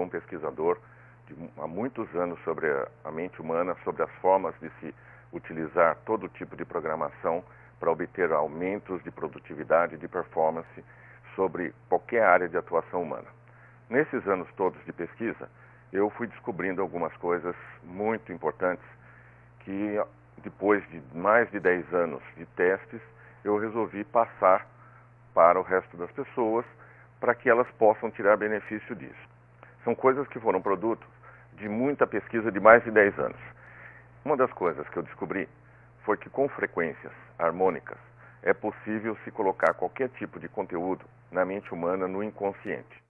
sou um pesquisador de, há muitos anos sobre a, a mente humana, sobre as formas de se utilizar todo tipo de programação para obter aumentos de produtividade, de performance sobre qualquer área de atuação humana. Nesses anos todos de pesquisa, eu fui descobrindo algumas coisas muito importantes que depois de mais de 10 anos de testes, eu resolvi passar para o resto das pessoas para que elas possam tirar benefício disso. São coisas que foram produtos de muita pesquisa de mais de 10 anos. Uma das coisas que eu descobri foi que com frequências harmônicas é possível se colocar qualquer tipo de conteúdo na mente humana no inconsciente.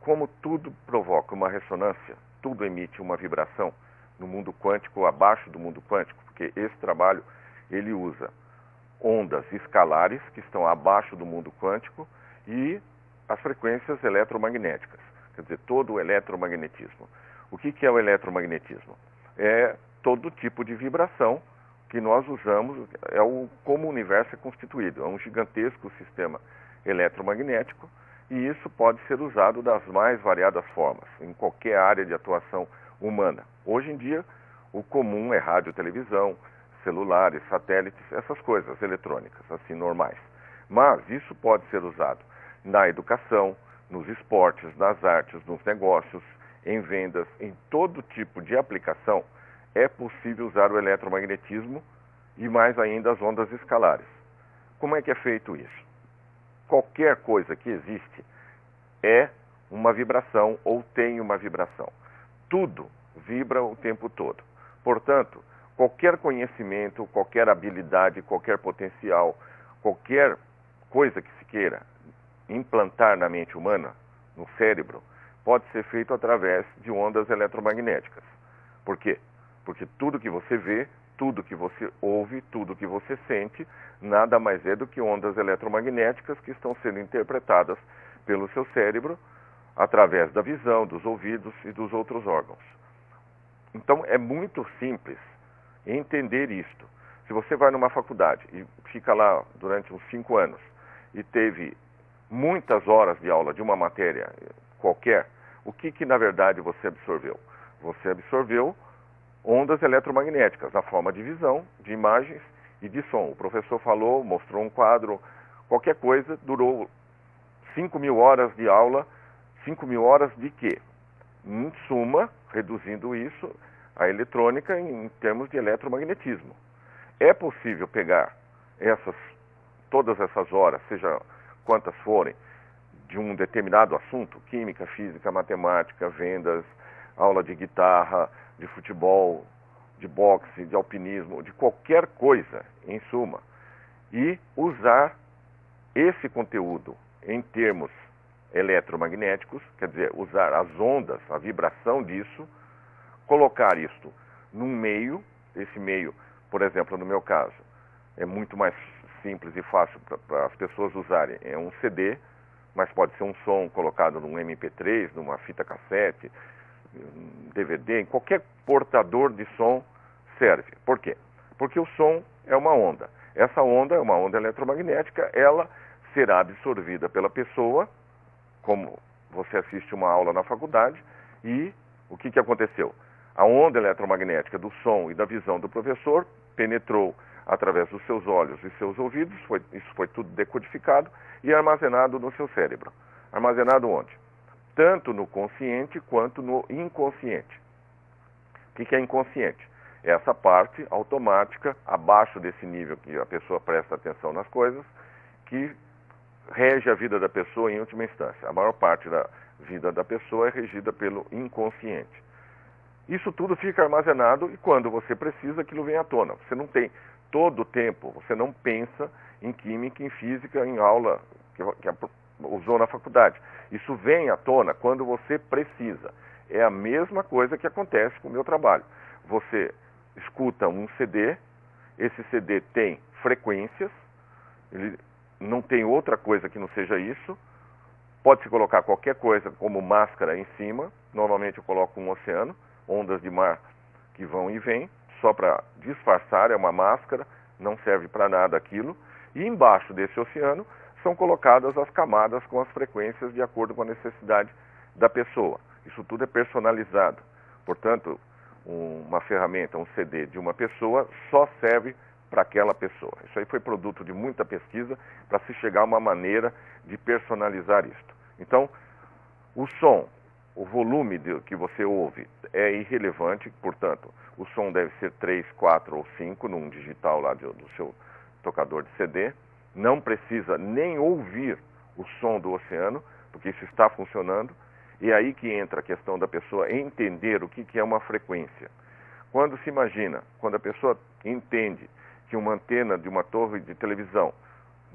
Como tudo provoca uma ressonância, tudo emite uma vibração no mundo quântico, abaixo do mundo quântico, porque esse trabalho ele usa ondas escalares que estão abaixo do mundo quântico e as frequências eletromagnéticas, quer dizer, todo o eletromagnetismo. O que, que é o eletromagnetismo? É todo tipo de vibração que nós usamos, é o, como o universo é constituído, é um gigantesco sistema eletromagnético e isso pode ser usado das mais variadas formas, em qualquer área de atuação humana. Hoje em dia, o comum é rádio, televisão, celulares, satélites, essas coisas eletrônicas, assim, normais. Mas isso pode ser usado na educação, nos esportes, nas artes, nos negócios, em vendas, em todo tipo de aplicação, é possível usar o eletromagnetismo e mais ainda as ondas escalares. Como é que é feito isso? Qualquer coisa que existe é uma vibração ou tem uma vibração. Tudo vibra o tempo todo. Portanto, qualquer conhecimento, qualquer habilidade, qualquer potencial, qualquer coisa que se queira implantar na mente humana, no cérebro, pode ser feito através de ondas eletromagnéticas. Por quê? Porque tudo que você vê, tudo que você ouve, tudo que você sente, nada mais é do que ondas eletromagnéticas que estão sendo interpretadas pelo seu cérebro através da visão, dos ouvidos e dos outros órgãos. Então é muito simples entender isto. Se você vai numa faculdade e fica lá durante uns cinco anos e teve muitas horas de aula de uma matéria qualquer, o que, que na verdade você absorveu? Você absorveu ondas eletromagnéticas na forma de visão, de imagens e de som. O professor falou, mostrou um quadro, qualquer coisa, durou 5 mil horas de aula. 5 mil horas de quê? Em suma, reduzindo isso, a eletrônica em, termos de eletromagnetismo. É possível pegar essas, todas essas horas, seja quantas forem, de um determinado assunto, química, física, matemática, vendas, aula de guitarra, de futebol, de boxe, de alpinismo, de qualquer coisa, em suma, e usar esse conteúdo em termos eletromagnéticos, quer dizer, usar as ondas, a vibração disso, colocar isto num meio, esse meio, por exemplo, no meu caso, é muito mais simples e fácil para as pessoas usarem. É um CD, mas pode ser um som colocado num MP3, numa fita cassete, DVD, em qualquer portador de som serve. Por quê? Porque o som é uma onda. Essa onda é uma onda eletromagnética, ela será absorvida pela pessoa, como você assiste uma aula na faculdade, e o que, que aconteceu? A onda eletromagnética do som e da visão do professor penetrou através dos seus olhos e seus ouvidos, foi, isso foi tudo decodificado e armazenado no seu cérebro. Armazenado onde? Tanto no consciente quanto no inconsciente. O que, que é inconsciente? É essa parte automática, abaixo desse nível que a pessoa presta atenção nas coisas, que rege a vida da pessoa em última instância. A maior parte da vida da pessoa é regida pelo inconsciente. Isso tudo fica armazenado e quando você precisa, aquilo vem à tona. Você não tem todo o tempo, você não pensa em química, em física, em aula que, que usou na faculdade. Isso vem à tona quando você precisa. É a mesma coisa que acontece com o meu trabalho. Você escuta um CD, esse CD tem frequências, ele não tem outra coisa que não seja isso. Pode-se colocar qualquer coisa como máscara em cima, normalmente eu coloco um oceano, ondas de mar que vão e vêm, só para disfarçar, é uma máscara, não serve para nada aquilo. E embaixo desse oceano são colocadas as camadas com as frequências de acordo com a necessidade da pessoa. Isso tudo é personalizado. Portanto, uma ferramenta, um CD de uma pessoa só serve para aquela pessoa. Isso aí foi produto de muita pesquisa para se chegar a uma maneira de personalizar isto. Então, o som, o volume de, que você ouve é irrelevante, portanto, o som deve ser 3, 4 ou 5 num digital lá do, do seu tocador de CD. Não precisa nem ouvir o som do oceano, porque isso está funcionando. E é aí que entra a questão da pessoa entender o que, que é uma frequência. Quando se imagina, quando a pessoa entende que uma antena de uma torre de televisão,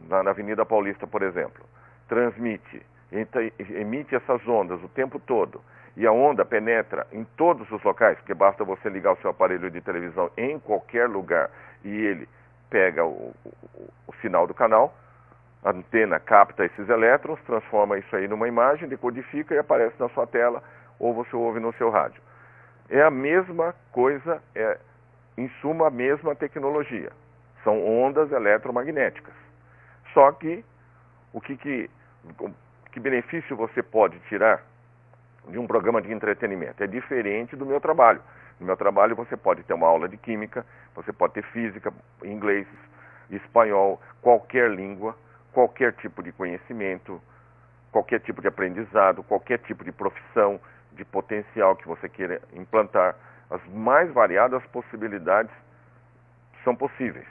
na Avenida Paulista, por exemplo, transmite, emite essas ondas o tempo todo, e a onda penetra em todos os locais, porque basta você ligar o seu aparelho de televisão em qualquer lugar e ele pega o, o, o sinal do canal, a antena capta esses elétrons, transforma isso aí numa imagem, decodifica e aparece na sua tela ou você ouve no seu rádio. É a mesma coisa, é em suma a mesma tecnologia. São ondas eletromagnéticas. Só que o que, que, que benefício você pode tirar de um programa de entretenimento? É diferente do meu trabalho. No meu trabalho você pode ter uma aula de química, você pode ter física, inglês, espanhol, qualquer língua qualquer tipo de conhecimento, qualquer tipo de aprendizado, qualquer tipo de profissão, de potencial que você queira implantar. As mais variadas possibilidades são possíveis.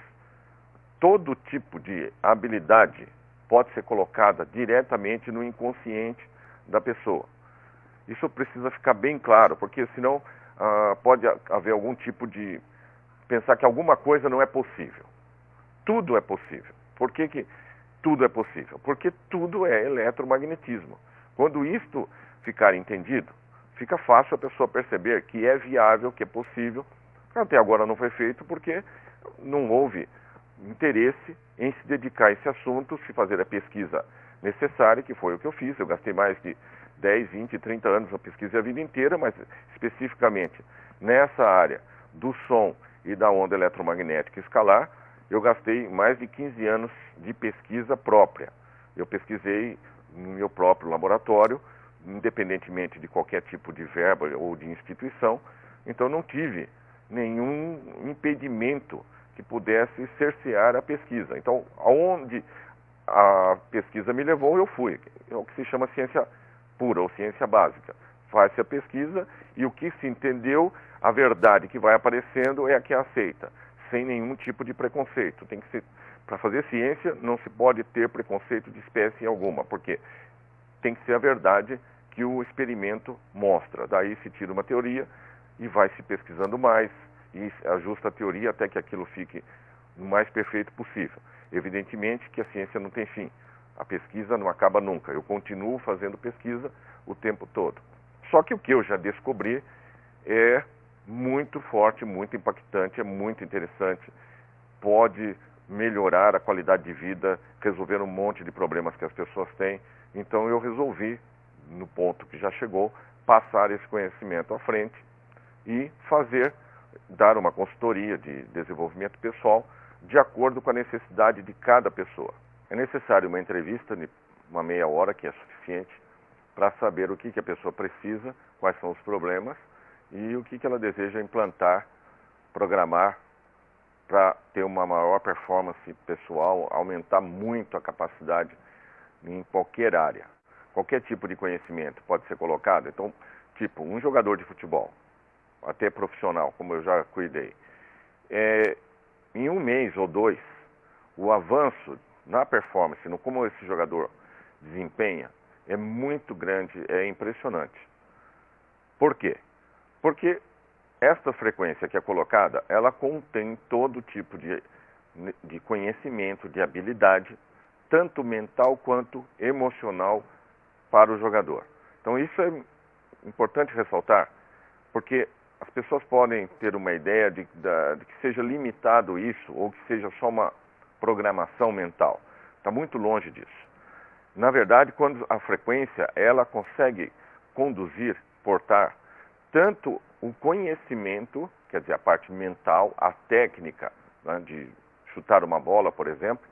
Todo tipo de habilidade pode ser colocada diretamente no inconsciente da pessoa. Isso precisa ficar bem claro, porque senão ah, pode haver algum tipo de pensar que alguma coisa não é possível. Tudo é possível. Por que, que tudo é possível, porque tudo é eletromagnetismo. Quando isto ficar entendido, fica fácil a pessoa perceber que é viável, que é possível. Até agora não foi feito porque não houve interesse em se dedicar a esse assunto, se fazer a pesquisa necessária, que foi o que eu fiz. Eu gastei mais de 10, 20, 30 anos na pesquisa a vida inteira, mas especificamente nessa área do som e da onda eletromagnética escalar, eu gastei mais de 15 anos de pesquisa própria. Eu pesquisei no meu próprio laboratório, independentemente de qualquer tipo de verba ou de instituição, então não tive nenhum impedimento que pudesse cercear a pesquisa. Então, aonde a pesquisa me levou, eu fui. É o que se chama ciência pura ou ciência básica. Faz-se a pesquisa e o que se entendeu, a verdade que vai aparecendo é a que é aceita sem nenhum tipo de preconceito. Tem que ser para fazer ciência não se pode ter preconceito de espécie alguma, porque tem que ser a verdade que o experimento mostra. Daí se tira uma teoria e vai se pesquisando mais e ajusta a teoria até que aquilo fique o mais perfeito possível. Evidentemente que a ciência não tem fim. A pesquisa não acaba nunca. Eu continuo fazendo pesquisa o tempo todo. Só que o que eu já descobri é muito forte, muito impactante, é muito interessante. Pode melhorar a qualidade de vida, resolver um monte de problemas que as pessoas têm. Então eu resolvi, no ponto que já chegou, passar esse conhecimento à frente e fazer, dar uma consultoria de desenvolvimento pessoal de acordo com a necessidade de cada pessoa. É necessário uma entrevista de uma meia hora, que é suficiente, para saber o que, que a pessoa precisa, quais são os problemas e o que, que ela deseja implantar, programar para ter uma maior performance pessoal, aumentar muito a capacidade em qualquer área. Qualquer tipo de conhecimento pode ser colocado. Então, tipo, um jogador de futebol, até profissional, como eu já cuidei, é, em um mês ou dois, o avanço na performance, no como esse jogador desempenha, é muito grande, é impressionante. Por quê? Porque esta frequência que é colocada, ela contém todo tipo de, de conhecimento, de habilidade, tanto mental quanto emocional para o jogador. Então isso é importante ressaltar, porque as pessoas podem ter uma ideia de, de, que seja limitado isso ou que seja só uma programação mental. Está muito longe disso. Na verdade, quando a frequência ela consegue conduzir, portar tanto o conhecimento, quer dizer, a parte mental, a técnica né, de chutar uma bola, por exemplo,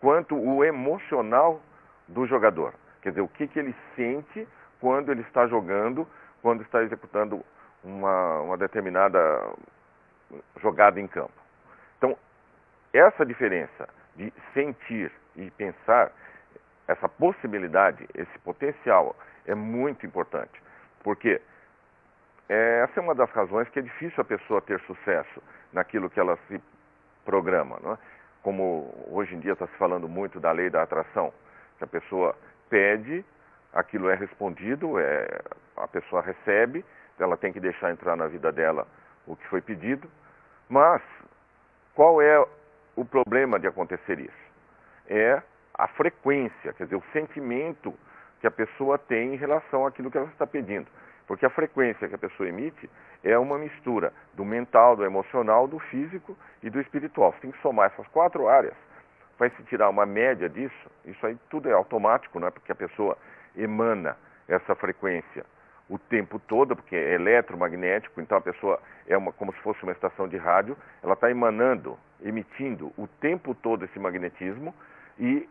quanto o emocional do jogador. Quer dizer, o que, que ele sente quando ele está jogando, quando está executando uma, uma determinada jogada em campo. Então, essa diferença de sentir e pensar, essa possibilidade, esse potencial é muito importante. Porque essa é uma das razões que é difícil a pessoa ter sucesso naquilo que ela se programa. Não é? Como hoje em dia está se falando muito da lei da atração, que a pessoa pede, aquilo é respondido, é, a pessoa recebe, ela tem que deixar entrar na vida dela o que foi pedido. Mas qual é o problema de acontecer isso? É a frequência, quer dizer, o sentimento que a pessoa tem em relação àquilo que ela está pedindo. Porque a frequência que a pessoa emite é uma mistura do mental, do emocional, do físico e do espiritual. Você tem que somar essas quatro áreas. Vai se tirar uma média disso, isso aí tudo é automático, não é? Porque a pessoa emana essa frequência o tempo todo, porque é eletromagnético, então a pessoa é uma, como se fosse uma estação de rádio, ela está emanando, emitindo o tempo todo esse magnetismo e,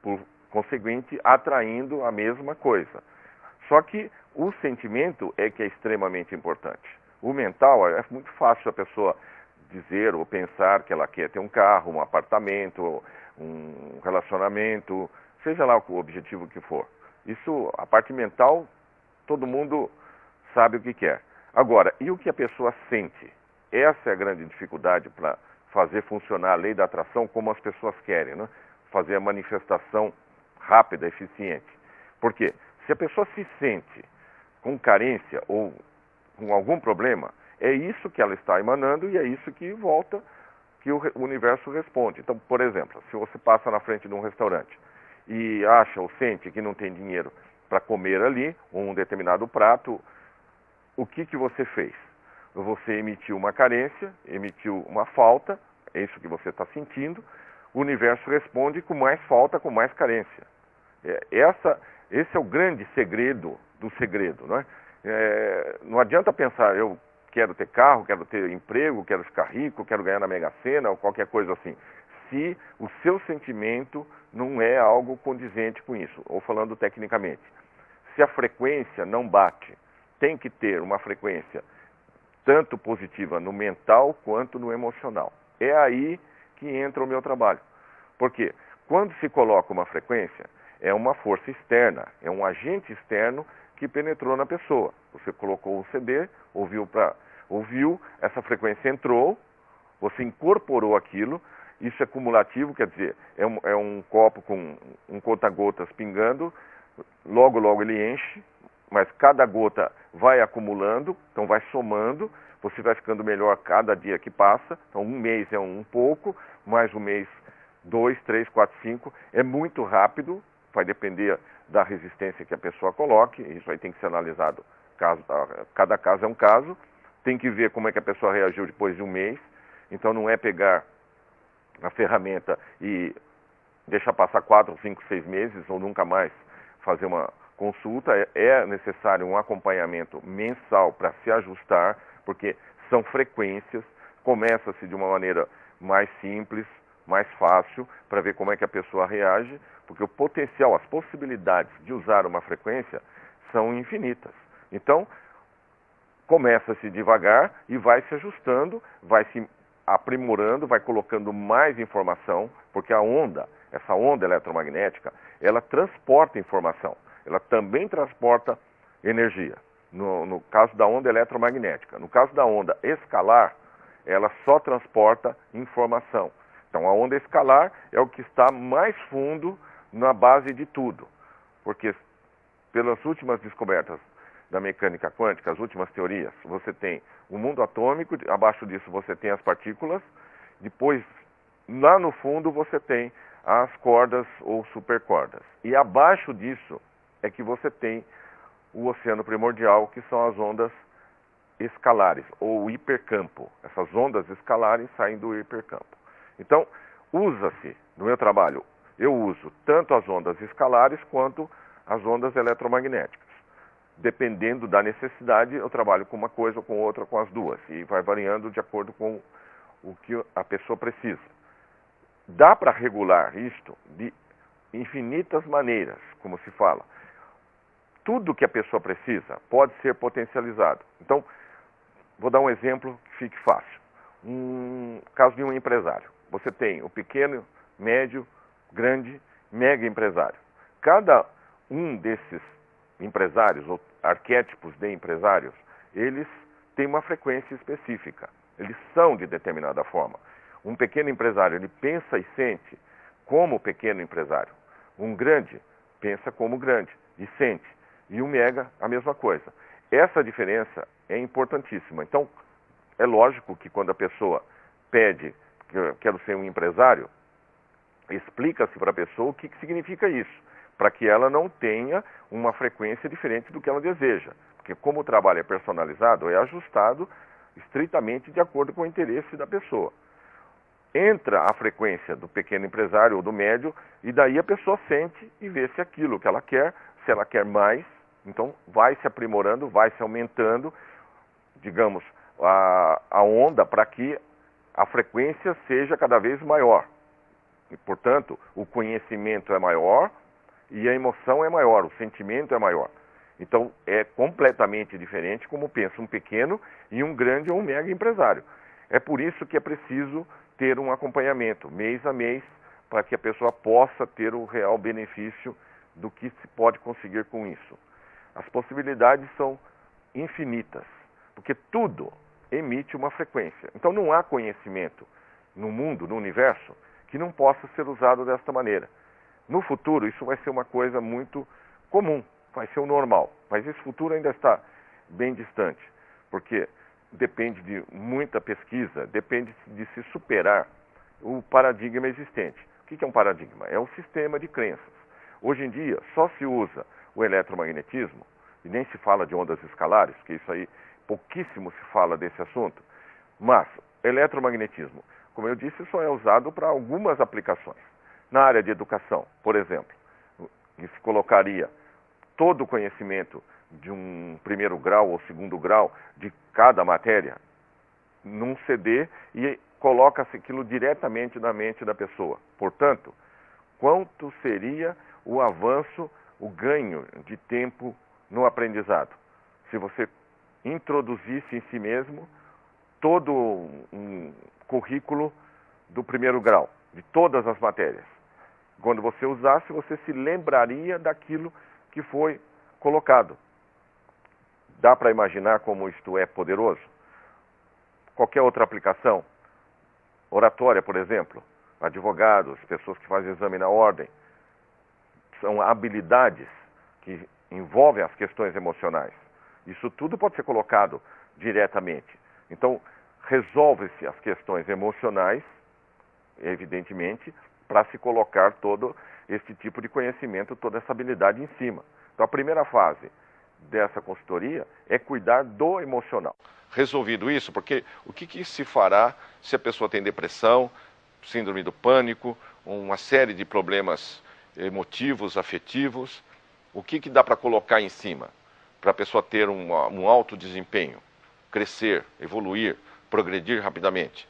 por conseguinte, atraindo a mesma coisa. Só que o sentimento é que é extremamente importante. O mental é muito fácil a pessoa dizer ou pensar que ela quer ter um carro, um apartamento, um relacionamento, seja lá o objetivo que for. Isso, a parte mental, todo mundo sabe o que quer. Agora, e o que a pessoa sente? Essa é a grande dificuldade para fazer funcionar a lei da atração como as pessoas querem, né? fazer a manifestação rápida, eficiente. Por quê? Se a pessoa se sente com carência ou com algum problema, é isso que ela está emanando e é isso que volta, que o universo responde. Então, por exemplo, se você passa na frente de um restaurante e acha ou sente que não tem dinheiro para comer ali um determinado prato, o que, que você fez? Você emitiu uma carência, emitiu uma falta, é isso que você está sentindo, o universo responde com mais falta, com mais carência. É, essa, esse é o grande segredo do segredo. Não, é? É, não adianta pensar, eu quero ter carro, quero ter emprego, quero ficar rico, quero ganhar na Mega Sena ou qualquer coisa assim. Se o seu sentimento não é algo condizente com isso, ou falando tecnicamente, se a frequência não bate, tem que ter uma frequência tanto positiva no mental quanto no emocional. É aí que entra o meu trabalho. Porque quando se coloca uma frequência, é uma força externa, é um agente externo que penetrou na pessoa. Você colocou o CD, ouviu, pra, ouviu, essa frequência entrou, você incorporou aquilo, isso é cumulativo, quer dizer, é um, é um copo com um conta-gotas pingando, logo, logo ele enche, mas cada gota vai acumulando, então vai somando, você vai ficando melhor cada dia que passa, então um mês é um pouco, mais um mês dois, três, quatro, cinco, é muito rápido, vai depender da resistência que a pessoa coloque, isso aí tem que ser analisado, caso, cada caso é um caso, tem que ver como é que a pessoa reagiu depois de um mês, então não é pegar a ferramenta e deixar passar quatro, cinco, seis meses ou nunca mais fazer uma consulta, é, é necessário um acompanhamento mensal para se ajustar, porque são frequências, começa-se de uma maneira mais simples, mais fácil, para ver como é que a pessoa reage, porque o potencial, as possibilidades de usar uma frequência são infinitas. Então, começa-se devagar e vai se ajustando, vai se aprimorando, vai colocando mais informação, porque a onda, essa onda eletromagnética, ela transporta informação, ela também transporta energia. No, no caso da onda eletromagnética. No caso da onda escalar, ela só transporta informação. Então, a onda escalar é o que está mais fundo na base de tudo, porque pelas últimas descobertas da mecânica quântica, as últimas teorias, você tem o mundo atômico, abaixo disso você tem as partículas, depois lá no fundo você tem as cordas ou supercordas. E abaixo disso é que você tem o oceano primordial, que são as ondas escalares ou hipercampo. Essas ondas escalares saem do hipercampo. Então, usa-se, no meu trabalho, eu uso tanto as ondas escalares quanto as ondas eletromagnéticas. Dependendo da necessidade, eu trabalho com uma coisa ou com outra, com as duas, e vai variando de acordo com o que a pessoa precisa. Dá para regular isto de infinitas maneiras, como se fala. tudo que a pessoa precisa pode ser potencializado. Então, vou dar um exemplo que fique fácil. Um caso de um empresário. Você tem o pequeno, médio, grande, mega empresário. Cada um desses empresários, ou arquétipos de empresários, eles têm uma frequência específica. Eles são de determinada forma. Um pequeno empresário, ele pensa e sente como pequeno empresário. Um grande pensa como grande e sente. E o mega, a mesma coisa. Essa diferença é importantíssima. Então, é lógico que quando a pessoa pede, quero ser um empresário, explica-se para a pessoa o que, que significa isso, para que ela não tenha uma frequência diferente do que ela deseja. Porque como o trabalho é personalizado, é ajustado estritamente de acordo com o interesse da pessoa. Entra a frequência do pequeno empresário ou do médio, e daí a pessoa sente e vê se aquilo que ela quer, se ela quer mais, então vai se aprimorando, vai se aumentando, digamos, a, a onda para que a frequência seja cada vez maior. E, portanto, o conhecimento é maior e a emoção é maior, o sentimento é maior. Então, é completamente diferente como pensa um pequeno e um grande ou um mega empresário. É por isso que é preciso ter um acompanhamento mês a mês para que a pessoa possa ter o real benefício do que se pode conseguir com isso. As possibilidades são infinitas, porque tudo emite uma frequência. Então não há conhecimento no mundo, no universo, que não possa ser usado desta maneira. No futuro, isso vai ser uma coisa muito comum, vai ser o normal. Mas esse futuro ainda está bem distante, porque depende de muita pesquisa, depende de se superar o paradigma existente. O que é um paradigma? É um sistema de crenças. Hoje em dia, só se usa o eletromagnetismo, e nem se fala de ondas escalares, que isso aí pouquíssimo se fala desse assunto, mas eletromagnetismo, como eu disse, só é usado para algumas aplicações. Na área de educação, por exemplo, se colocaria todo o conhecimento de um primeiro grau ou segundo grau de cada matéria num CD e coloca-se aquilo diretamente na mente da pessoa. Portanto, quanto seria o avanço, o ganho de tempo no aprendizado? Se você introduzisse em si mesmo todo um currículo do primeiro grau, de todas as matérias. Quando você usasse, você se lembraria daquilo que foi colocado. Dá para imaginar como isto é poderoso? Qualquer outra aplicação, oratória, por exemplo, advogados, pessoas que fazem exame na ordem, são habilidades que envolvem as questões emocionais. Isso tudo pode ser colocado diretamente. Então, resolve-se as questões emocionais, evidentemente, para se colocar todo esse tipo de conhecimento, toda essa habilidade em cima. Então, a primeira fase dessa consultoria é cuidar do emocional. Resolvido isso, porque o que, que se fará se a pessoa tem depressão, síndrome do pânico, uma série de problemas emotivos, afetivos, o que, que dá para colocar em cima? para a pessoa ter um, um alto desempenho, crescer, evoluir, progredir rapidamente.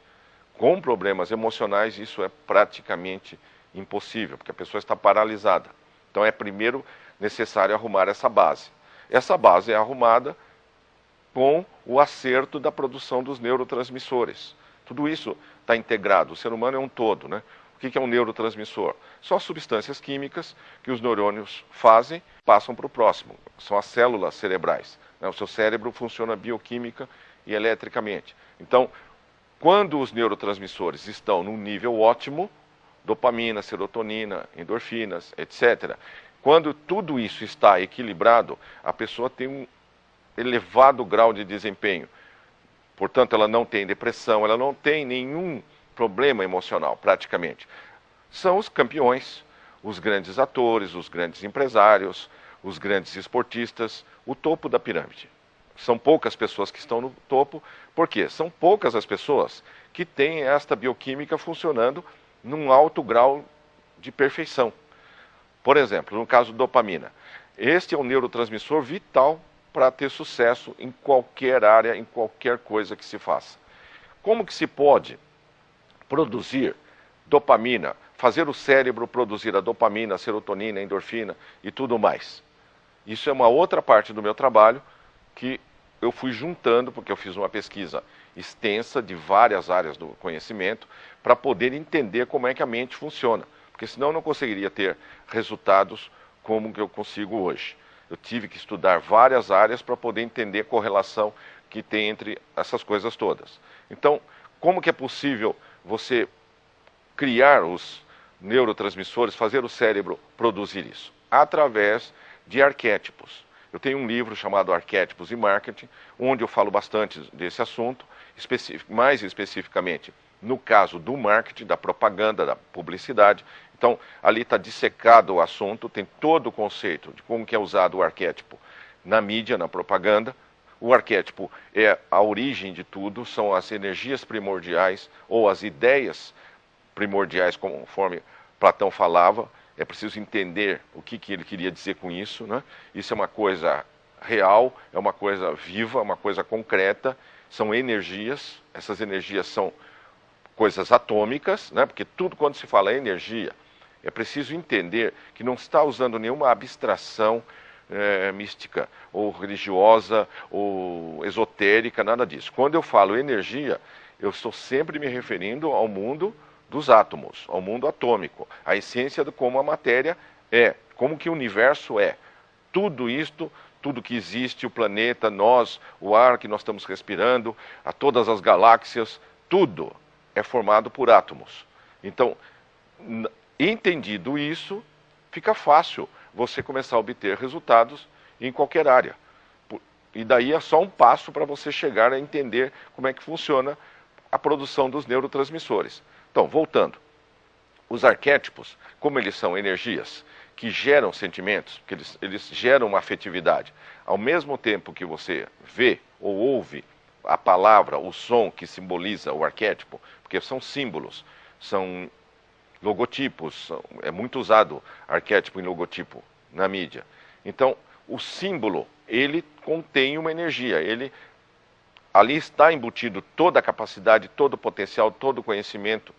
Com problemas emocionais, isso é praticamente impossível, porque a pessoa está paralisada. Então é primeiro necessário arrumar essa base. Essa base é arrumada com o acerto da produção dos neurotransmissores. Tudo isso está integrado. O ser humano é um todo, né? O que é um neurotransmissor? São as substâncias químicas que os neurônios fazem, passam para o próximo. São as células cerebrais. Né? O seu cérebro funciona bioquímica e eletricamente. Então, quando os neurotransmissores estão num nível ótimo, dopamina, serotonina, endorfinas, etc. Quando tudo isso está equilibrado, a pessoa tem um elevado grau de desempenho. Portanto, ela não tem depressão, ela não tem nenhum problema emocional, praticamente. São os campeões, os grandes atores, os grandes empresários, os grandes esportistas, o topo da pirâmide. São poucas pessoas que estão no topo, porque são poucas as pessoas que têm esta bioquímica funcionando num alto grau de perfeição. Por exemplo, no caso dopamina, este é um neurotransmissor vital para ter sucesso em qualquer área, em qualquer coisa que se faça. Como que se pode produzir dopamina, fazer o cérebro produzir a dopamina, a serotonina, a endorfina e tudo mais. Isso é uma outra parte do meu trabalho que eu fui juntando, porque eu fiz uma pesquisa extensa de várias áreas do conhecimento, para poder entender como é que a mente funciona. Porque senão eu não conseguiria ter resultados como que eu consigo hoje. Eu tive que estudar várias áreas para poder entender a correlação que tem entre essas coisas todas. Então, como que é possível você criar os neurotransmissores, fazer o cérebro produzir isso? Através de arquétipos. Eu tenho um livro chamado Arquétipos e Marketing, onde eu falo bastante desse assunto, mais especificamente no caso do marketing, da propaganda, da publicidade. Então, ali está dissecado o assunto, tem todo o conceito de como que é usado o arquétipo na mídia, na propaganda. O arquétipo é a origem de tudo, são as energias primordiais ou as ideias primordiais, conforme Platão falava, é preciso entender o que, que ele queria dizer com isso. Né? Isso é uma coisa real, é uma coisa viva, uma coisa concreta, são energias, essas energias são coisas atômicas, né? porque tudo quando se fala energia, é preciso entender que não está usando nenhuma abstração é, mística, ou religiosa, ou esotérica, nada disso. Quando eu falo energia, eu estou sempre me referindo ao mundo dos átomos, ao mundo atômico, a essência de como a matéria é, como que o universo é. Tudo isto, tudo que existe, o planeta, nós, o ar que nós estamos respirando, a todas as galáxias, tudo é formado por átomos. Então, entendido isso, fica fácil você começar a obter resultados em qualquer área. E daí é só um passo para você chegar a entender como é que funciona a produção dos neurotransmissores. Então, voltando. Os arquétipos, como eles são energias que geram sentimentos, que eles, eles geram uma afetividade, ao mesmo tempo que você vê ou ouve a palavra, o som que simboliza o arquétipo, porque são símbolos, são logotipos, é muito usado arquétipo em logotipo na mídia. Então, o símbolo, ele contém uma energia, ele ali está embutido toda a capacidade, todo o potencial, todo o conhecimento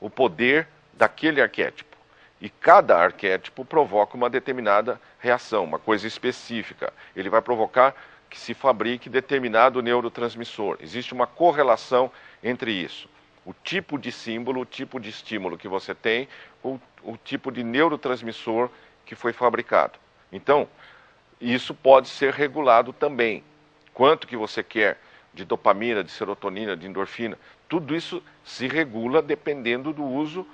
o poder daquele arquétipo. E cada arquétipo provoca uma determinada reação, uma coisa específica. Ele vai provocar que se fabrique determinado neurotransmissor. Existe uma correlação entre isso. O tipo de símbolo, o tipo de estímulo que você tem, o, o tipo de neurotransmissor que foi fabricado. Então, isso pode ser regulado também. Quanto que você quer de dopamina, de serotonina, de endorfina, tudo isso se regula dependendo do uso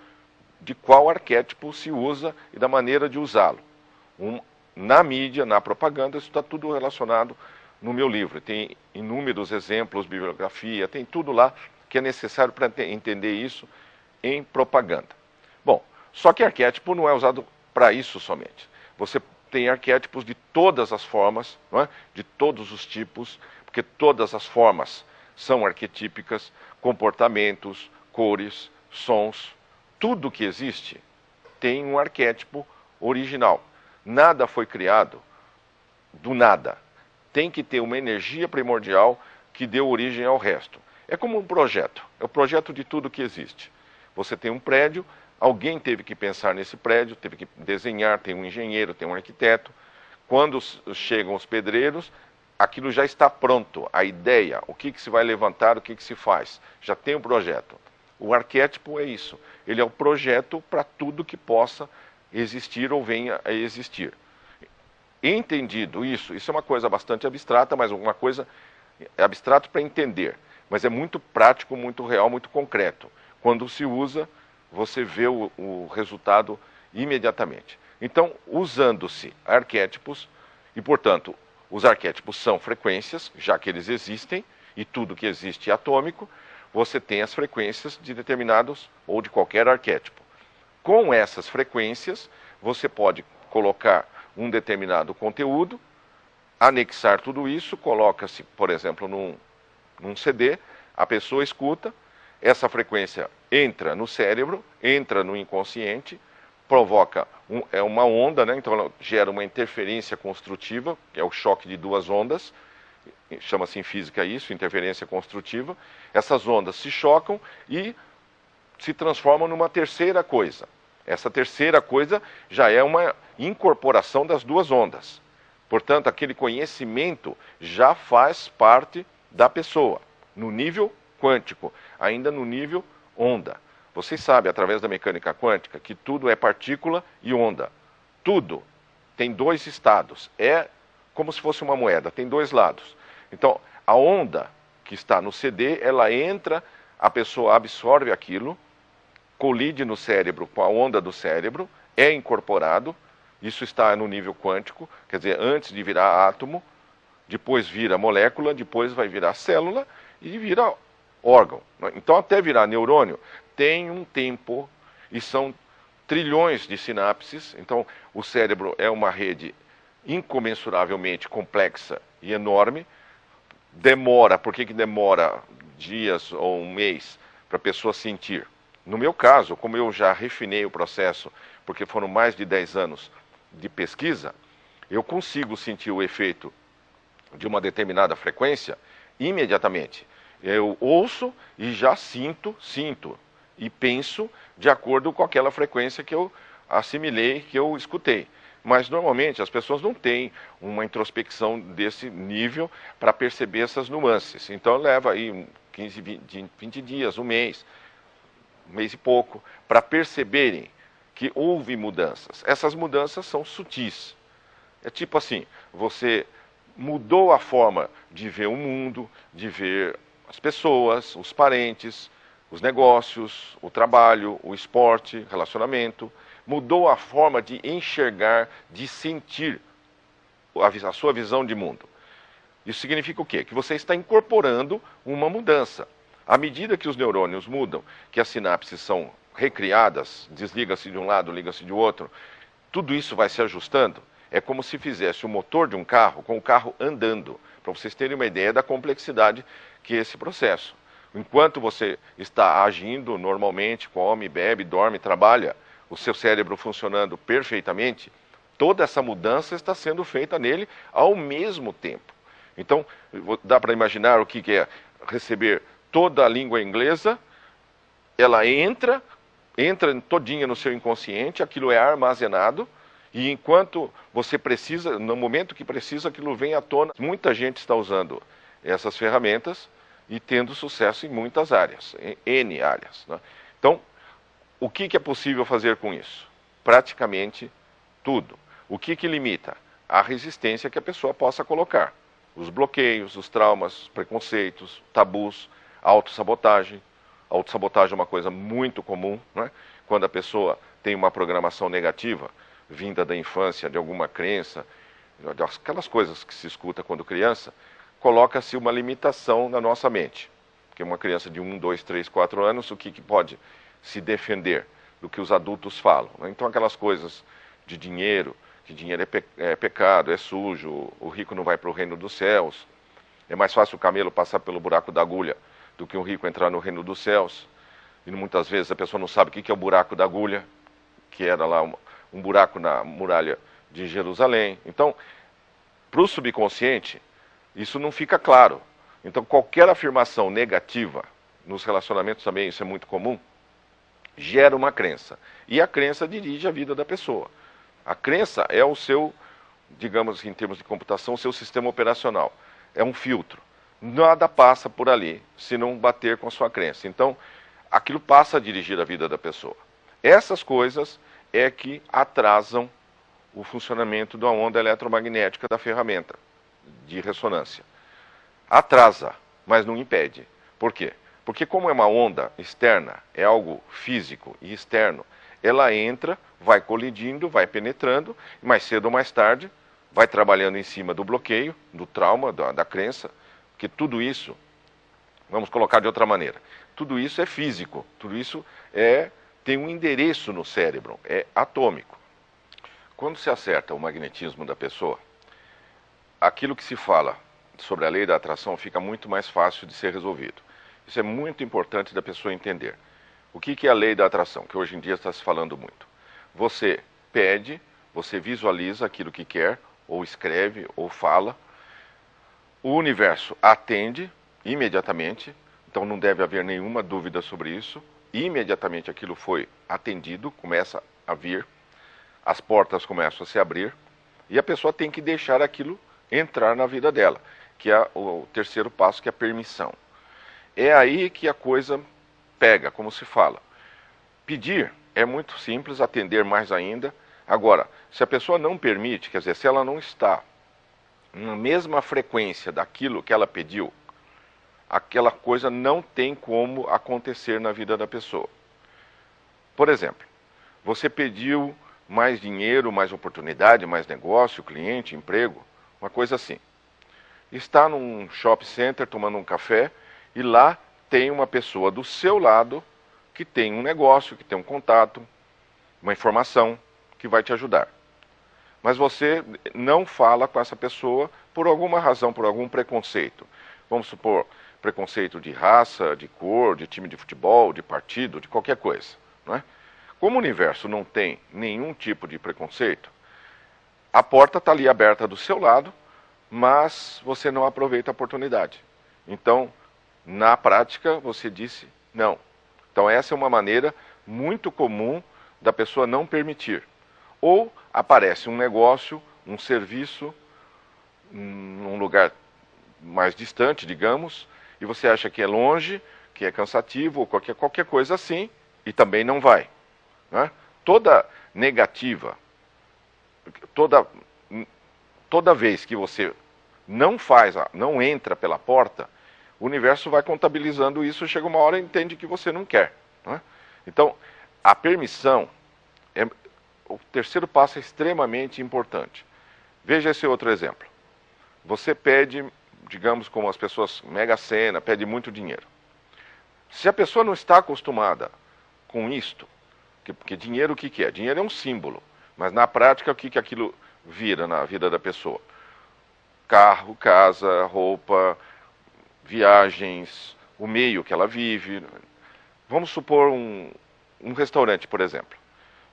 de qual arquétipo se usa e da maneira de usá-lo. Um, na mídia, na propaganda, isso está tudo relacionado no meu livro. Tem inúmeros exemplos, bibliografia, tem tudo lá que é necessário para entender isso em propaganda. Bom, só que arquétipo não é usado para isso somente. Você tem arquétipos de todas as formas, é? de todos os tipos, porque todas as formas são arquetípicas, comportamentos, cores, sons, tudo que existe tem um arquétipo original. Nada foi criado do nada. Tem que ter uma energia primordial que deu origem ao resto. É como um projeto, é o projeto de tudo que existe. Você tem um prédio, alguém teve que pensar nesse prédio, teve que desenhar, tem um engenheiro, tem um arquiteto. Quando chegam os pedreiros, aquilo já está pronto, a ideia, o que, que se vai levantar, o que, que se faz. Já tem o um projeto. O arquétipo é isso. Ele é o projeto para tudo que possa existir ou venha a existir. Entendido isso, isso é uma coisa bastante abstrata, mas uma coisa é abstrato para entender, mas é muito prático, muito real, muito concreto. Quando se usa, você vê o, o resultado imediatamente. Então, usando-se arquétipos, e portanto, os arquétipos são frequências, já que eles existem, e tudo que existe é atômico, você tem as frequências de determinados ou de qualquer arquétipo. Com essas frequências, você pode colocar um determinado conteúdo, anexar tudo isso, coloca-se, por exemplo, num, num CD, a pessoa escuta, essa frequência entra no cérebro, entra no inconsciente, provoca um, é uma onda, né? então ela gera uma interferência construtiva, que é o choque de duas ondas, chama-se em física isso, interferência construtiva. Essas ondas se chocam e se transformam numa terceira coisa. Essa terceira coisa já é uma incorporação das duas ondas. Portanto, aquele conhecimento já faz parte da pessoa, no nível quântico, ainda no nível onda. Vocês sabem, através da mecânica quântica, que tudo é partícula e onda. Tudo tem dois estados. É como se fosse uma moeda, tem dois lados. Então, a onda que está no CD, ela entra, a pessoa absorve aquilo, colide no cérebro com a onda do cérebro, é incorporado, isso está no nível quântico, quer dizer, antes de virar átomo, depois vira molécula, depois vai virar célula e vira órgão. Então, até virar neurônio, tem um tempo e são trilhões de sinapses. Então, o cérebro é uma rede incomensuravelmente complexa e enorme. Demora, por que, que demora dias ou um mês para a pessoa sentir? No meu caso, como eu já refinei o processo, porque foram mais de 10 anos de pesquisa, eu consigo sentir o efeito de uma determinada frequência imediatamente. Eu ouço e já sinto, sinto e penso de acordo com aquela frequência que eu assimilei, que eu escutei. Mas normalmente as pessoas não têm uma introspecção desse nível para perceber essas nuances. Então leva aí 15, 20, 20 dias, um mês, mês e pouco, para perceberem que houve mudanças. Essas mudanças são sutis. É tipo assim, você mudou a forma de ver o mundo, de ver as pessoas, os parentes, os negócios, o trabalho, o esporte, relacionamento, mudou a forma de enxergar, de sentir a, sua visão de mundo. Isso significa o quê? Que você está incorporando uma mudança. À medida que os neurônios mudam, que as sinapses são recriadas, desliga-se de um lado, liga-se de outro, tudo isso vai se ajustando. É como se fizesse o motor de um carro com o carro andando, para vocês terem uma ideia da complexidade que é esse processo. Enquanto você está agindo normalmente, come, bebe, dorme, trabalha, o seu cérebro funcionando perfeitamente, toda essa mudança está sendo feita nele ao mesmo tempo. Então, dá para imaginar o que é receber toda a língua inglesa, ela entra, entra todinha no seu inconsciente, aquilo é armazenado, e enquanto você precisa, no momento que precisa, aquilo vem à tona. Muita gente está usando essas ferramentas e tendo sucesso em muitas áreas, em N áreas. Né? Então, o que, que, é possível fazer com isso? Praticamente tudo. O que, que limita? A resistência que a pessoa possa colocar. Os bloqueios, os traumas, preconceitos, tabus, autossabotagem. Autossabotagem é uma coisa muito comum, né? quando a pessoa tem uma programação negativa, vinda da infância, de alguma crença, aquelas coisas que se escuta quando criança, coloca-se uma limitação na nossa mente. Porque uma criança de 1, 2, 3, 4 anos, o que, que pode se defender do que os adultos falam? Né? Então, aquelas coisas de dinheiro, que dinheiro é, pe é pecado, é sujo, o rico não vai para o reino dos céus, é mais fácil o camelo passar pelo buraco da agulha do que um rico entrar no reino dos céus. E muitas vezes a pessoa não sabe o que é o buraco da agulha, que era lá um, um buraco na muralha de Jerusalém. Então, para o subconsciente, isso não fica claro. Então, qualquer afirmação negativa, nos relacionamentos também isso é muito comum, gera uma crença. E a crença dirige a vida da pessoa. A crença é o seu, digamos em termos de computação, o seu sistema operacional. É um filtro. Nada passa por ali se não bater com a sua crença. Então, aquilo passa a dirigir a vida da pessoa. Essas coisas é que atrasam o funcionamento da onda eletromagnética da ferramenta de ressonância. Atrasa, mas não impede. Por quê? Porque como é uma onda externa, é algo físico e externo, ela entra, vai colidindo, vai penetrando, e mais cedo ou mais tarde vai trabalhando em cima do bloqueio, do trauma, da, da crença, que tudo isso, vamos colocar de outra maneira, tudo isso é físico, tudo isso é tem um endereço no cérebro, é atômico. Quando se acerta o magnetismo da pessoa, aquilo que se fala sobre a lei da atração fica muito mais fácil de ser resolvido. Isso é muito importante da pessoa entender. O que, é a lei da atração, que hoje em dia está se falando muito? Você pede, você visualiza aquilo que quer, ou escreve, ou fala. O universo atende imediatamente, então não deve haver nenhuma dúvida sobre isso. Imediatamente aquilo foi atendido, começa a vir, as portas começam a se abrir, E a pessoa tem que deixar aquilo entrar na vida dela, que é o terceiro passo, que é a permissão. É aí que a coisa pega, como se fala. Pedir é muito simples, atender mais ainda. Agora, se a pessoa não permite, quer dizer, se ela não está na mesma frequência daquilo que ela pediu, aquela coisa não tem como acontecer na vida da pessoa. Por exemplo, você pediu mais dinheiro, mais oportunidade, mais negócio, cliente, emprego, uma coisa assim. Está num shopping center tomando um café e lá tem uma pessoa do seu lado que tem um negócio, que tem um contato, uma informação que vai te ajudar. Mas você não fala com essa pessoa por alguma razão, por algum preconceito. Vamos supor, preconceito de raça, de cor, de time de futebol, de partido, de qualquer coisa. Não é? Como o universo não tem nenhum tipo de preconceito, a porta está ali aberta do seu lado, mas você não aproveita a oportunidade. Então, na prática, você disse não. Então, essa é uma maneira muito comum da pessoa não permitir. Ou aparece um negócio, um serviço, num lugar mais distante, digamos, e você acha que é longe, que é cansativo, ou qualquer, qualquer coisa assim, e também não vai. Né? Toda negativa, toda, toda vez que você não faz, não entra pela porta, o universo vai contabilizando isso, chega uma hora e entende que você não quer. Né? Então, a permissão, o terceiro passo é extremamente importante. Veja esse outro exemplo. Você pede, digamos, como as pessoas mega cena, pede muito dinheiro. Se a pessoa não está acostumada com isto, porque dinheiro o que, que é? Dinheiro é um símbolo, mas na prática o que, que aquilo vira na vida da pessoa? Carro, casa, roupa, viagens, o meio que ela vive. Vamos supor um, um restaurante, por exemplo.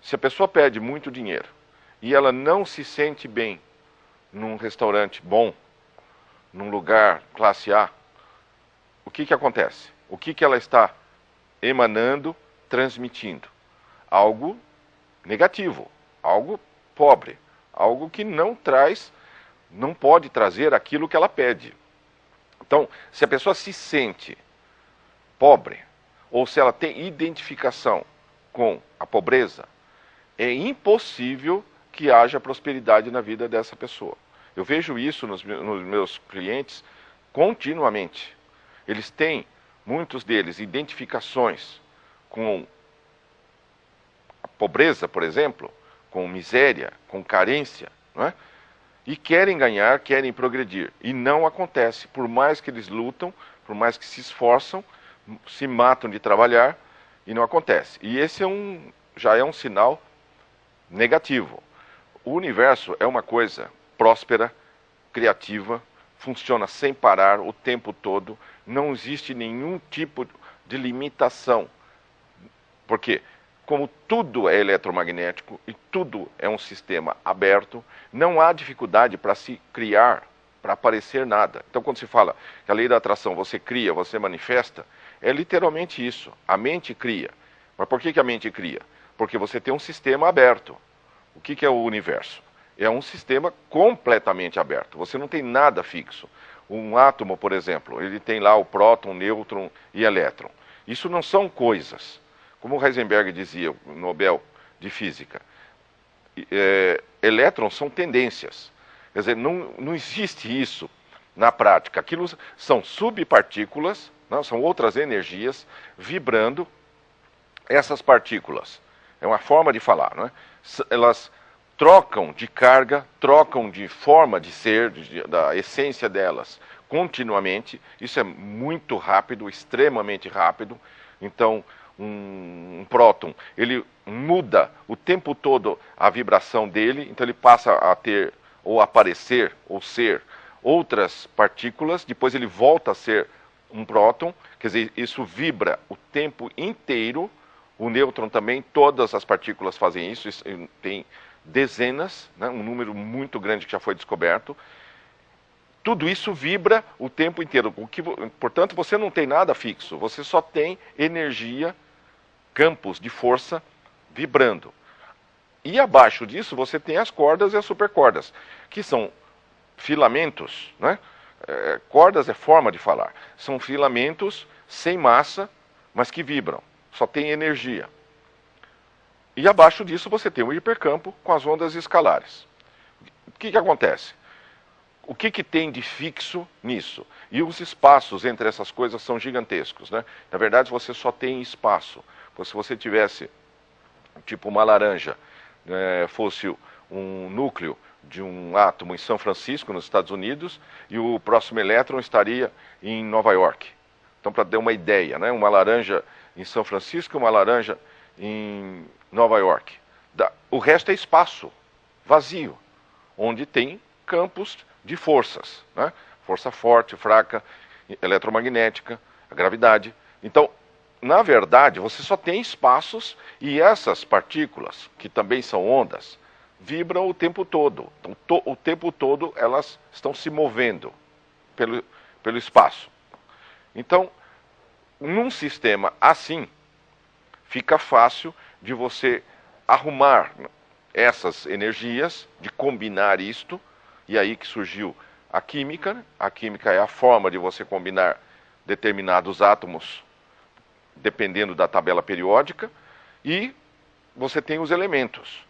Se a pessoa pede muito dinheiro e ela não se sente bem num restaurante bom, num lugar classe A, o que, que acontece? O que, que ela está emanando, transmitindo? algo negativo, algo pobre, algo que não traz, não pode trazer aquilo que ela pede. Então, se a pessoa se sente pobre, ou se ela tem identificação com a pobreza, é impossível que haja prosperidade na vida dessa pessoa. Eu vejo isso nos, nos meus clientes continuamente. Eles têm, muitos deles, identificações com pobreza, por exemplo, com miséria, com carência, não é? e querem ganhar, querem progredir. E não acontece, por mais que eles lutam, por mais que se esforçam, se matam de trabalhar, e não acontece. E esse é um, já é um sinal negativo. O universo é uma coisa próspera, criativa, funciona sem parar o tempo todo, não existe nenhum tipo de limitação. Por quê? como tudo é eletromagnético e tudo é um sistema aberto, não há dificuldade para se criar, para aparecer nada. Então, quando se fala que a lei da atração você cria, você manifesta, é literalmente isso. A mente cria. Mas por que, que a mente cria? Porque você tem um sistema aberto. O que, que é o universo? É um sistema completamente aberto. Você não tem nada fixo. Um átomo, por exemplo, ele tem lá o próton, nêutron e elétron. Isso não são coisas. Como Heisenberg dizia, o Nobel de Física, é, elétrons são tendências. Quer dizer, não, não existe isso na prática. Aquilo são subpartículas, não, são outras energias vibrando essas partículas. É uma forma de falar, não é? Elas trocam de carga, trocam de forma de ser, de, da essência delas, continuamente. Isso é muito rápido, extremamente rápido. Então, um, um próton, ele muda o tempo todo a vibração dele, então ele passa a ter ou aparecer ou ser outras partículas, depois ele volta a ser um próton, quer dizer, isso vibra o tempo inteiro. O nêutron também, todas as partículas fazem isso, isso tem dezenas, né, um número muito grande que já foi descoberto. Tudo isso vibra o tempo inteiro. O que, portanto, você não tem nada fixo, você só tem energia campos de força vibrando. E abaixo disso você tem as cordas e as supercordas, que são filamentos, né? É, cordas é forma de falar. São filamentos sem massa, mas que vibram. Só tem energia. E abaixo disso você tem o hipercampo com as ondas escalares. O que, que acontece? O que, que tem de fixo nisso? E os espaços entre essas coisas são gigantescos. Né? Na verdade, você só tem espaço. Se você tivesse, tipo uma laranja, é, fosse um núcleo de um átomo em São Francisco, nos Estados Unidos, e o próximo elétron estaria em Nova York. Então, para ter uma ideia, né? uma laranja em São Francisco, uma laranja em Nova York. O resto é espaço vazio, onde tem campos de forças, né? força forte, fraca, eletromagnética, a gravidade. Então, na verdade, você só tem espaços e essas partículas, que também são ondas, vibram o tempo todo. Então, to, o tempo todo elas estão se movendo pelo, pelo espaço. Então, num sistema assim, fica fácil de você arrumar essas energias, de combinar isto, e aí que surgiu a química. Né? A química é a forma de você combinar determinados átomos dependendo da tabela periódica, e você tem os elementos.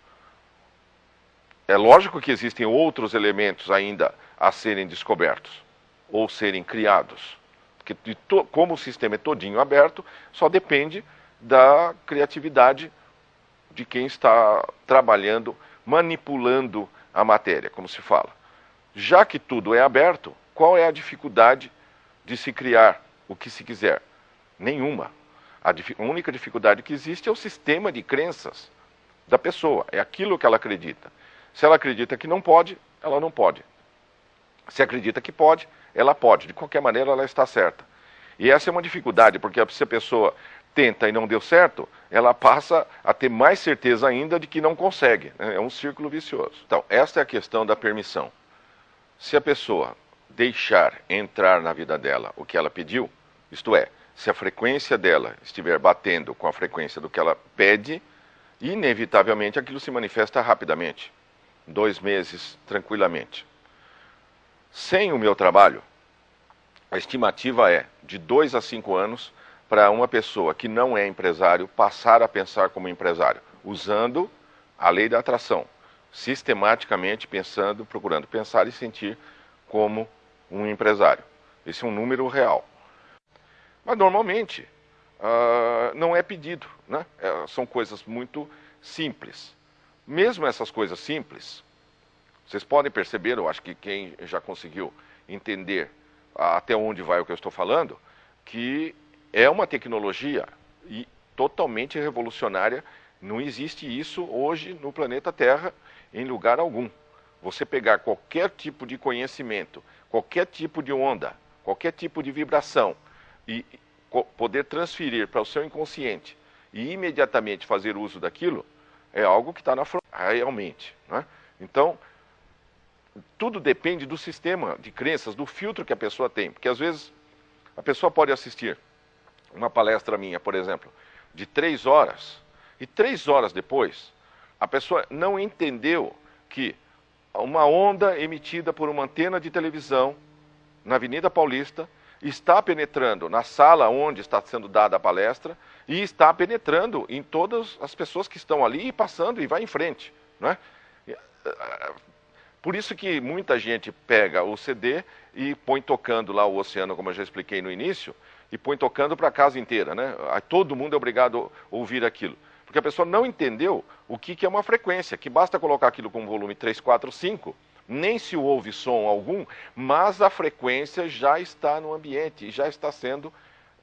É lógico que existem outros elementos ainda a serem descobertos ou serem criados. Porque como o sistema é todinho aberto, só depende da criatividade de quem está trabalhando, manipulando a matéria, como se fala. Já que tudo é aberto, qual é a dificuldade de se criar o que se quiser? Nenhuma. A, a única dificuldade que existe é o sistema de crenças da pessoa, é aquilo que ela acredita. Se ela acredita que não pode, ela não pode. Se acredita que pode, ela pode. De qualquer maneira, ela está certa. E essa é uma dificuldade, porque se a pessoa tenta e não deu certo, ela passa a ter mais certeza ainda de que não consegue. Né? É um círculo vicioso. Então, esta é a questão da permissão. Se a pessoa deixar entrar na vida dela o que ela pediu, isto é, se a frequência dela estiver batendo com a frequência do que ela pede, inevitavelmente aquilo se manifesta rapidamente. Dois meses, tranquilamente. Sem o meu trabalho, a estimativa é de dois a cinco anos para uma pessoa que não é empresário passar a pensar como empresário, usando a lei da atração, sistematicamente pensando, procurando pensar e sentir como um empresário. Esse é um número real. Mas normalmente uh, não é pedido, né? É, são coisas muito simples. Mesmo essas coisas simples, vocês podem perceber, eu acho que quem já conseguiu entender até onde vai o que eu estou falando, que é uma tecnologia e totalmente revolucionária. Não existe isso hoje no planeta Terra em lugar algum. Você pegar qualquer tipo de conhecimento, qualquer tipo de onda, qualquer tipo de vibração e poder transferir para o seu inconsciente e imediatamente fazer uso daquilo, é algo que está na fronteira, realmente. Né? Então, tudo depende do sistema de crenças, do filtro que a pessoa tem. Porque às vezes a pessoa pode assistir uma palestra minha, por exemplo, de três horas, e três horas depois, a pessoa não entendeu que uma onda emitida por uma antena de televisão na Avenida Paulista está penetrando na sala onde está sendo dada a palestra e está penetrando em todas as pessoas que estão ali e passando e vai em frente. Né? Por isso que muita gente pega o CD e põe tocando lá o oceano, como eu já expliquei no início, e põe tocando para a casa inteira, né? Todo mundo é obrigado a ouvir aquilo. Porque a pessoa não entendeu o que, que é uma frequência, que basta colocar aquilo com volume 3, 4, 5, nem se ouve som algum, mas a frequência já está no ambiente, já está sendo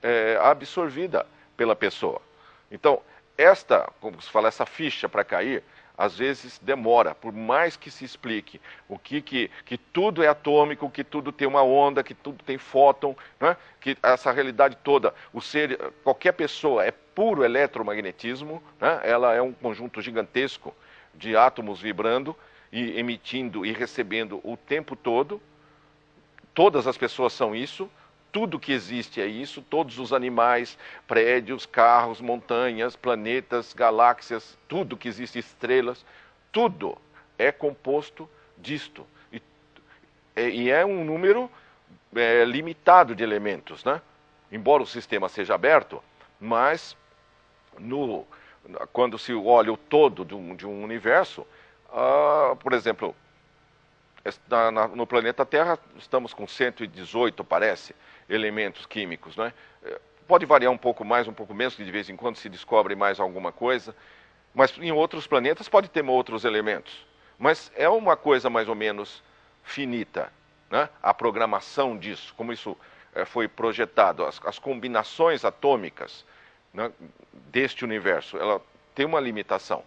é, absorvida pela pessoa. Então, esta, como se fala, essa ficha para cair, às vezes demora, por mais que se explique o que, que, que tudo é atômico, que tudo tem uma onda, que tudo tem fóton, né? que essa realidade toda, o ser, qualquer pessoa é puro eletromagnetismo, né? ela é um conjunto gigantesco de átomos vibrando e emitindo e recebendo o tempo todo. Todas as pessoas são isso, tudo que existe é isso, todos os animais, prédios, carros, montanhas, planetas, galáxias, tudo que existe, estrelas, tudo é composto disto. E, e é um número é, limitado de elementos, né? Embora o sistema seja aberto, mas no, quando se olha o todo de um, de um universo, uh, por exemplo, na, na, no planeta Terra estamos com 118, parece, elementos químicos, né? Pode variar um pouco mais, um pouco menos, que de vez em quando se descobre mais alguma coisa, mas em outros planetas pode ter outros elementos. Mas é uma coisa mais ou menos finita, né? a programação disso, como isso é, foi projetado, as, as combinações atômicas né, deste universo, ela tem uma limitação.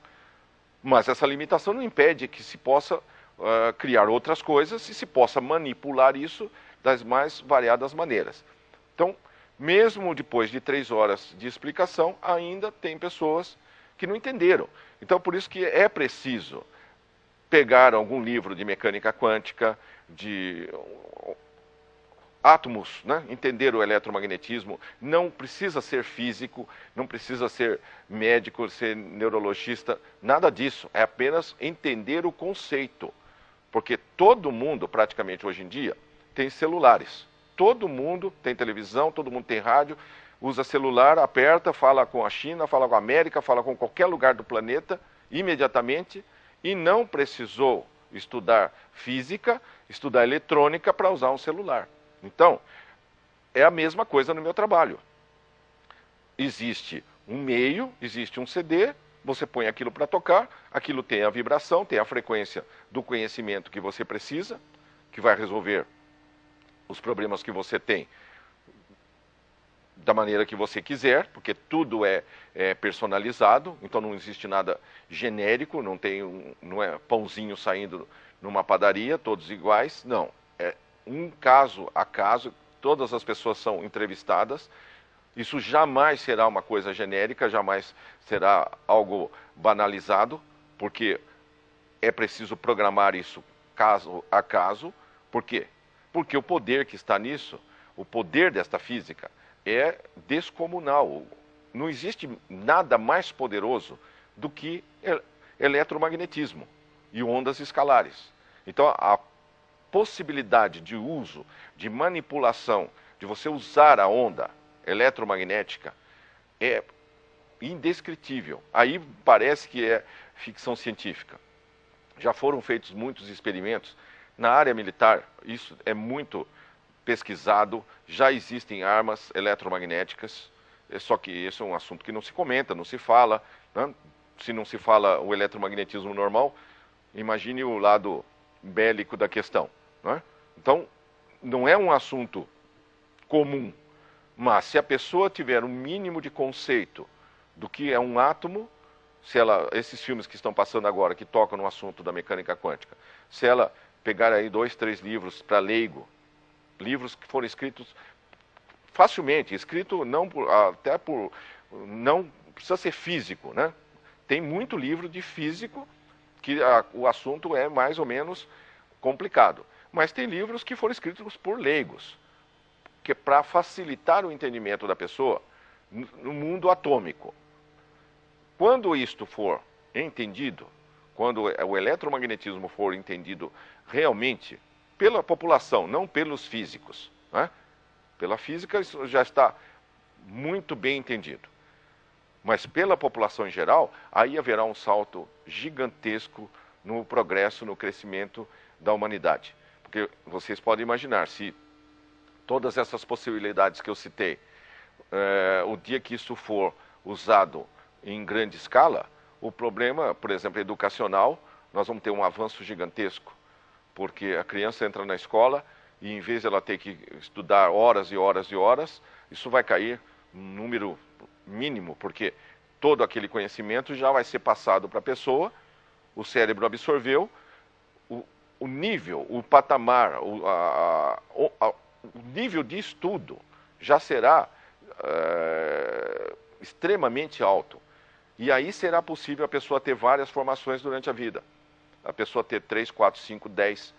Mas essa limitação não impede que se possa uh, criar outras coisas e se possa manipular isso das mais variadas maneiras. Então, mesmo depois de três horas de explicação, ainda tem pessoas que não entenderam. Então, por isso que é preciso pegar algum livro de mecânica quântica, de átomos, né? entender o eletromagnetismo, não precisa ser físico, não precisa ser médico, ser neurologista, nada disso, é apenas entender o conceito. Porque todo mundo, praticamente hoje em dia, tem celulares. Todo mundo tem televisão, todo mundo tem rádio, usa celular, aperta, fala com a China, fala com a América, fala com qualquer lugar do planeta imediatamente e não precisou estudar física, estudar eletrônica para usar um celular. Então, é a mesma coisa no meu trabalho. Existe um meio, existe um CD, você põe aquilo para tocar, aquilo tem a vibração, tem a frequência do conhecimento que você precisa, que vai resolver os problemas que você tem da maneira que você quiser, porque tudo é, é, personalizado, então não existe nada genérico, não tem um, não é pãozinho saindo numa padaria, todos iguais, não. É um caso a caso, todas as pessoas são entrevistadas. Isso jamais será uma coisa genérica, jamais será algo banalizado, porque é preciso programar isso caso a caso. Por quê? Porque o poder que está nisso, o poder desta física, é descomunal. Não existe nada mais poderoso do que eletromagnetismo e ondas escalares. Então, a possibilidade de uso, de manipulação, de você usar a onda eletromagnética é indescritível. Aí parece que é ficção científica. Já foram feitos muitos experimentos na área militar, isso é muito pesquisado, já existem armas eletromagnéticas, é só que esse é um assunto que não se comenta, não se fala. Né? Se não se fala o eletromagnetismo normal, imagine o lado bélico da questão. Né? Então, não é um assunto comum, mas se a pessoa tiver um mínimo de conceito do que é um átomo, se ela, esses filmes que estão passando agora, que tocam no assunto da mecânica quântica, se ela pegar aí dois, três livros para leigo livros que foram escritos facilmente, escrito não por, até por não precisa ser físico, né? Tem muito livro de físico que a, o assunto é mais ou menos complicado, mas tem livros que foram escritos por leigos, que é para facilitar o entendimento da pessoa no mundo atômico. Quando isto for entendido, quando o eletromagnetismo for entendido realmente pela população, não pelos físicos. Né? Pela física, isso já está muito bem entendido. Mas pela população em geral, aí haverá um salto gigantesco no progresso, no crescimento da humanidade. Porque vocês podem imaginar, se todas essas possibilidades que eu citei, é, o dia que isso for usado em grande escala, o problema, por exemplo, educacional, nós vamos ter um avanço gigantesco porque a criança entra na escola e em vez de ela ter que estudar horas e horas e horas, isso vai cair um número mínimo, porque todo aquele conhecimento já vai ser passado para a pessoa, o cérebro absorveu, o, o nível, o patamar, o, a, a, nível de estudo já será é, extremamente alto. E aí será possível a pessoa ter várias formações durante a vida a pessoa ter 3, 4, 5, 10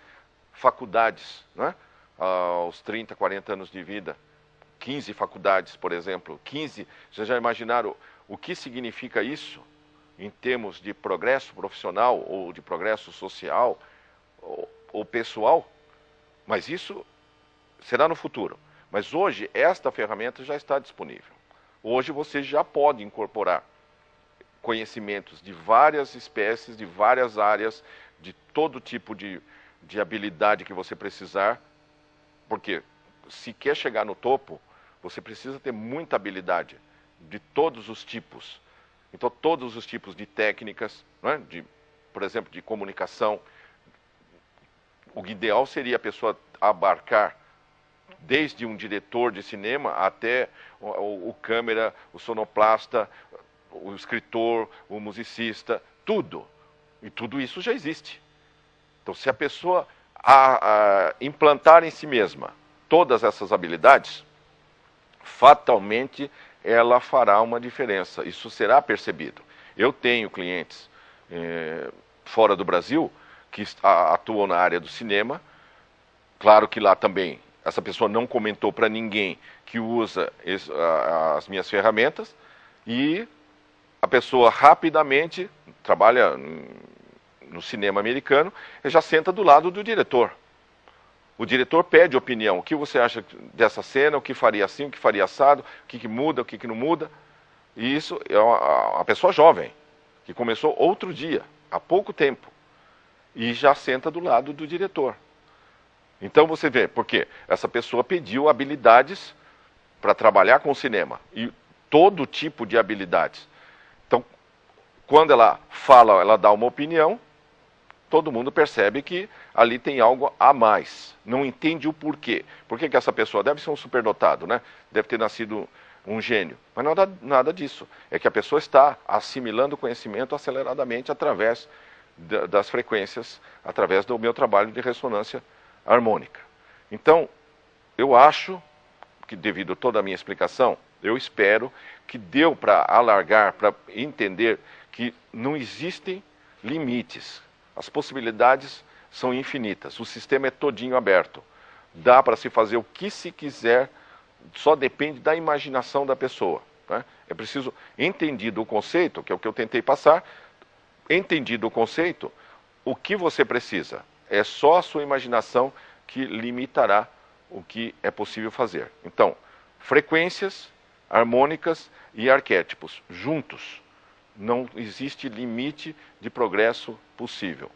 faculdades, né? aos 30, 40 anos de vida, 15 faculdades, por exemplo, 15, vocês já imaginaram o que significa isso em termos de progresso profissional ou de progresso social ou, ou pessoal, mas isso será no futuro. Mas hoje esta ferramenta já está disponível. Hoje você já pode incorporar conhecimentos de várias espécies, de várias áreas, de todo tipo de, de habilidade que você precisar, porque se quer chegar no topo, você precisa ter muita habilidade de todos os tipos. Então, todos os tipos de técnicas, é? de, por exemplo, de comunicação. O ideal seria a pessoa abarcar desde um diretor de cinema até o, o, câmera, o sonoplasta, o escritor, o musicista, tudo. E tudo isso já existe. Então, se a pessoa a, a implantar em si mesma todas essas habilidades, fatalmente ela fará uma diferença. Isso será percebido. Eu tenho clientes eh, fora do Brasil que atuam na área do cinema. Claro que lá também essa pessoa não comentou para ninguém que usa as minhas ferramentas e a pessoa rapidamente trabalha no cinema americano e já senta do lado do diretor. O diretor pede opinião. O que você acha dessa cena? O que faria assim? O que faria assado? O que, que muda? O que, que não muda? E isso é uma, uma pessoa jovem, que começou outro dia, há pouco tempo, e já senta do lado do diretor. Então você vê, porque essa pessoa pediu habilidades para trabalhar com cinema, e todo tipo de habilidades. Então, quando ela fala, ela dá uma opinião, todo mundo percebe que ali tem algo a mais. Não entende o porquê. Por que, que essa pessoa deve ser um superdotado, né? Deve ter nascido um gênio. Mas nada, nada disso. É que a pessoa está assimilando conhecimento aceleradamente através das frequências, através do meu trabalho de ressonância harmônica. Então, eu acho que devido a toda a minha explicação, eu espero que deu para alargar, para entender que não existem limites. As possibilidades são infinitas. O sistema é todinho aberto. Dá para se fazer o que se quiser, só depende da imaginação da pessoa. Né? É preciso, entendido o conceito, que é o que eu tentei passar, entendido o conceito, o que você precisa? É só a sua imaginação que limitará o que é possível fazer. Então, frequências, harmônicas e arquétipos juntos não existe limite de progresso possível.